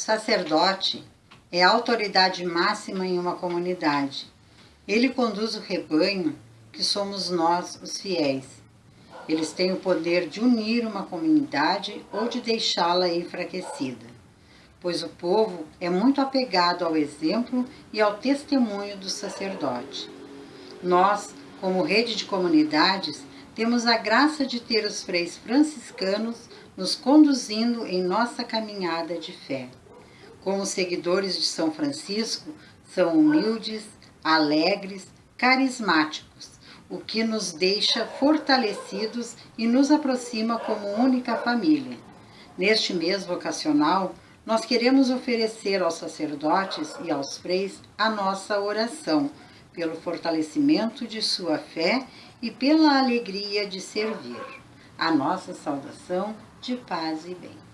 sacerdote é a autoridade máxima em uma comunidade. Ele conduz o rebanho, que somos nós, os fiéis. Eles têm o poder de unir uma comunidade ou de deixá-la enfraquecida, pois o povo é muito apegado ao exemplo e ao testemunho do sacerdote. Nós, como rede de comunidades, temos a graça de ter os freis franciscanos nos conduzindo em nossa caminhada de fé. Como seguidores de São Francisco, são humildes, alegres, carismáticos, o que nos deixa fortalecidos e nos aproxima como única família. Neste mês vocacional, nós queremos oferecer aos sacerdotes e aos freis a nossa oração, pelo fortalecimento de sua fé e pela alegria de servir. A nossa saudação de paz e bem.